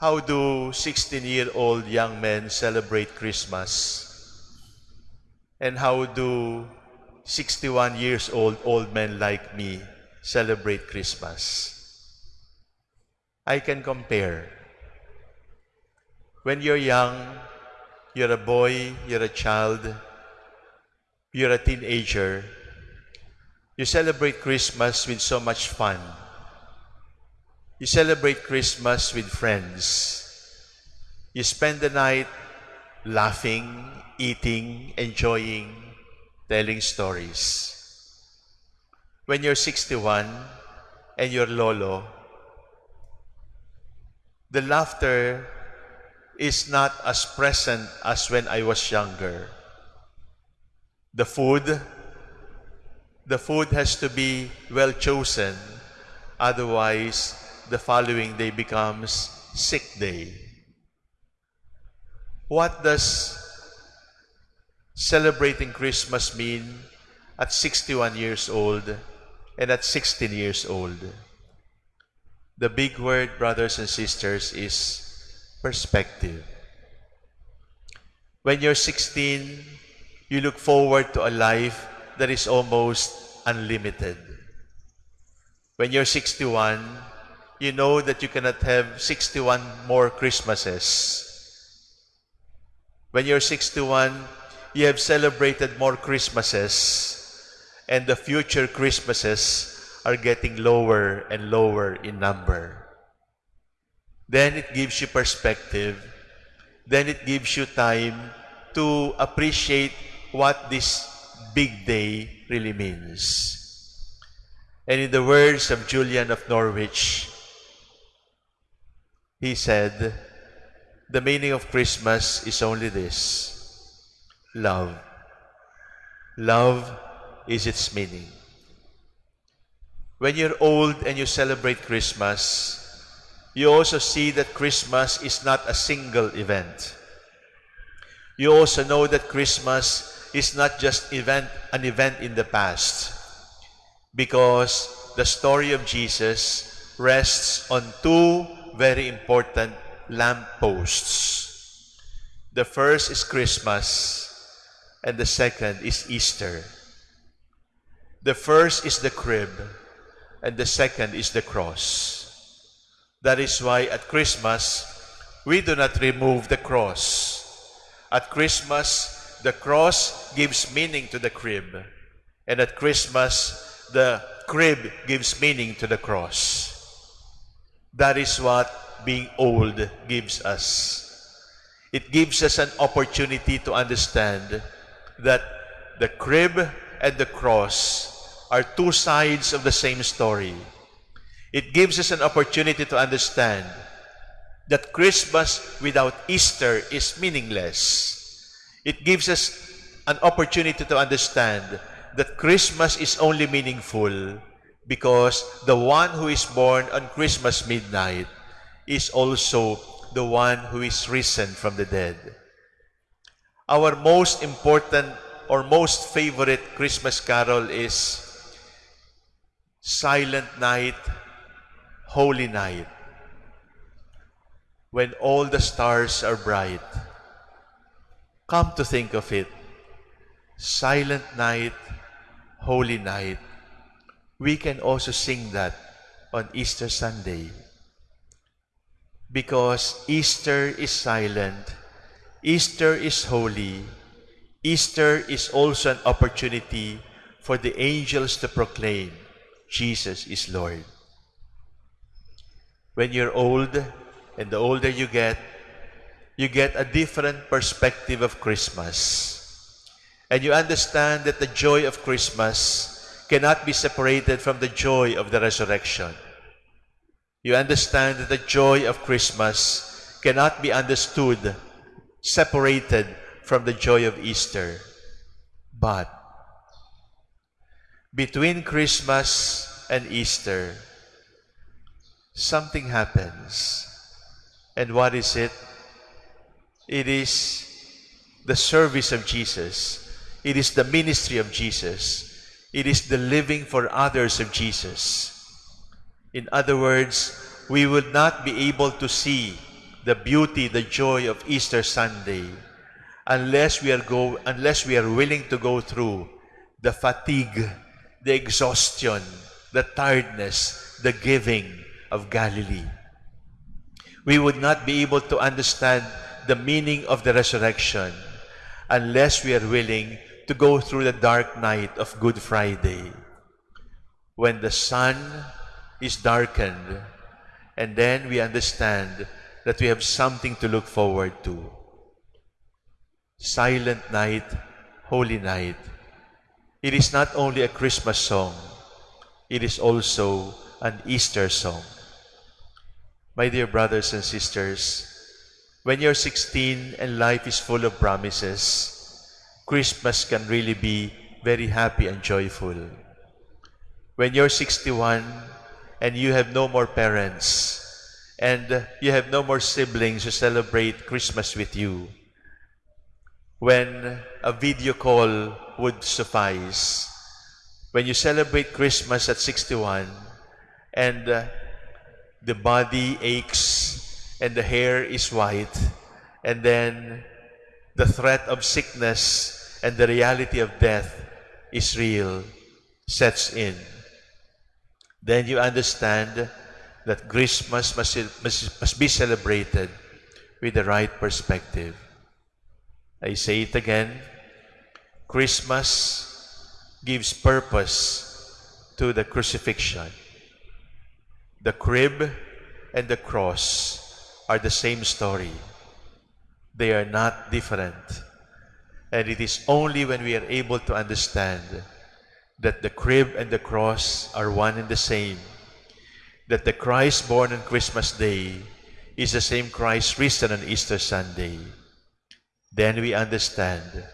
How do 16-year-old young men celebrate Christmas? And how do 61 years old old men like me celebrate Christmas? I can compare. When you're young, you're a boy, you're a child, you're a teenager, you celebrate Christmas with so much fun. You celebrate Christmas with friends. You spend the night laughing, eating, enjoying, telling stories. When you're 61 and you're lolo, the laughter is not as present as when I was younger. The food, the food has to be well chosen, otherwise the following day becomes sick day. What does celebrating Christmas mean at 61 years old and at 16 years old? The big word, brothers and sisters, is perspective. When you're 16, you look forward to a life that is almost unlimited. When you're 61, you know that you cannot have 61 more Christmases. When you're 61, you have celebrated more Christmases, and the future Christmases are getting lower and lower in number. Then it gives you perspective. Then it gives you time to appreciate what this big day really means. And in the words of Julian of Norwich, he said, the meaning of Christmas is only this love. Love is its meaning. When you're old and you celebrate Christmas, you also see that Christmas is not a single event. You also know that Christmas is not just event, an event in the past because the story of Jesus rests on two very important lampposts. The first is Christmas, and the second is Easter. The first is the crib, and the second is the cross. That is why at Christmas, we do not remove the cross. At Christmas, the cross gives meaning to the crib. And at Christmas, the crib gives meaning to the cross. That is what being old gives us. It gives us an opportunity to understand that the crib and the cross are two sides of the same story. It gives us an opportunity to understand that Christmas without Easter is meaningless. It gives us an opportunity to understand that Christmas is only meaningful because the one who is born on Christmas midnight is also the one who is risen from the dead. Our most important or most favorite Christmas carol is Silent Night, Holy Night, when all the stars are bright. Come to think of it, Silent Night, Holy Night, we can also sing that on Easter Sunday because Easter is silent, Easter is holy, Easter is also an opportunity for the angels to proclaim Jesus is Lord. When you're old, and the older you get, you get a different perspective of Christmas. And you understand that the joy of Christmas cannot be separated from the joy of the resurrection. You understand that the joy of Christmas cannot be understood separated from the joy of Easter. But between Christmas and Easter, something happens. And what is it? It is the service of Jesus. It is the ministry of Jesus. It is the living for others of Jesus. In other words, we would not be able to see the beauty, the joy of Easter Sunday unless we are go unless we are willing to go through the fatigue, the exhaustion, the tiredness, the giving of Galilee. We would not be able to understand the meaning of the resurrection unless we are willing to go through the dark night of Good Friday when the sun is darkened and then we understand that we have something to look forward to. Silent Night, Holy Night. It is not only a Christmas song, it is also an Easter song. My dear brothers and sisters, when you're 16 and life is full of promises, Christmas can really be very happy and joyful. When you're 61 and you have no more parents and you have no more siblings to celebrate Christmas with you, when a video call would suffice, when you celebrate Christmas at 61 and uh, the body aches and the hair is white and then the threat of sickness and the reality of death is real, sets in. Then you understand that Christmas must, be celebrated with the right perspective. I say it again. Christmas gives purpose to the crucifixion. The crib and the cross are the same story. They are not different. And it is only when we are able to understand that the crib and the cross are one and the same, that the Christ born on Christmas Day is the same Christ risen on Easter Sunday, then we understand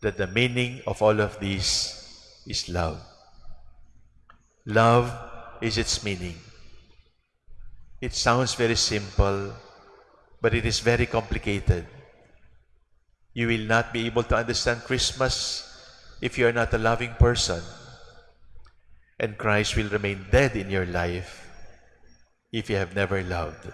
that the meaning of all of this is love. Love is its meaning. It sounds very simple, but it is very complicated. You will not be able to understand Christmas if you are not a loving person. And Christ will remain dead in your life if you have never loved.